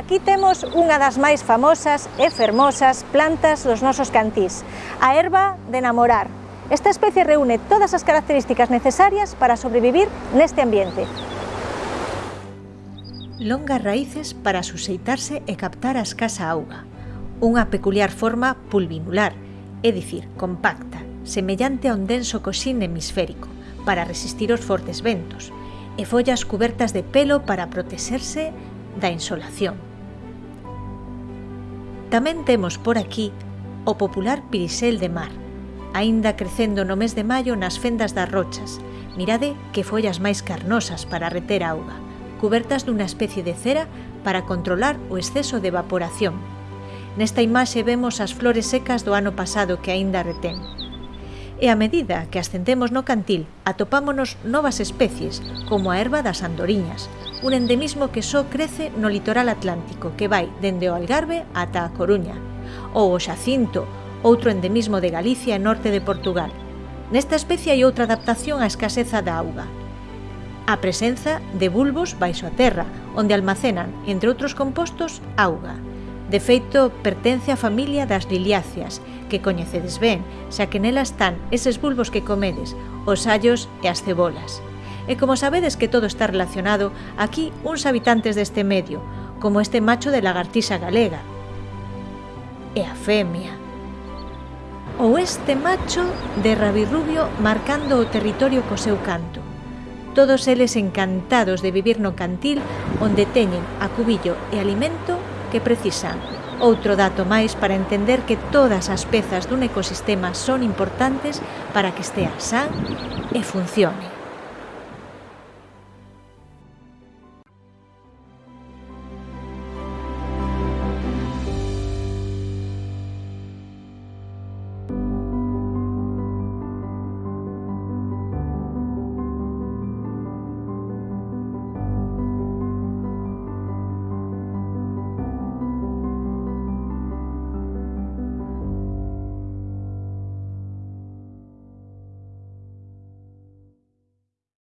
Aquí temos unha das máis famosas e fermosas plantas dos nosos cantís, a erva de namorar. Esta especie reúne todas as características necesarias para sobrevivir neste ambiente. Longas raíces para suseitarse e captar a escasa auga. Unha peculiar forma pulvinular, é dicir, compacta, semellante a un denso coxín hemisférico, para resistir os fortes ventos, e follas cubertas de pelo para protexerse da insolación. Tamén temos por aquí o popular pirisel de mar, aínda crecendo no mes de maio nas fendas das rochas. Mirade que follas máis carnosas para reter auga, cubertas dunha especie de cera para controlar o exceso de evaporación. Nesta imaxe vemos as flores secas do ano pasado que aínda retén. E a medida que ascendemos no cantil, atopámonos novas especies, como a erva das andoriñas, un endemismo que só crece no litoral atlántico, que vai dende o Algarve ata a Coruña, ou o xacinto, outro endemismo de Galicia e norte de Portugal. Nesta especie hai outra adaptación á escaseza da auga, a presenza de bulbos baixo a terra, onde almacenan, entre outros compostos, auga. De feito, pertence á familia das liliáceas, que coñecedes ben, xa que nelas están eses bulbos que comedes, os allos e as cebolas. E como sabedes que todo está relacionado, aquí uns habitantes deste medio, como este macho de lagartixa galega. E a femia. Ou este macho de rabirrubio marcando o territorio co seu canto. Todos eles encantados de vivir no cantil onde teñen a cubillo e alimento que precisan. Outro dato máis para entender que todas as pezas dun ecosistema son importantes para que estea san e funcione.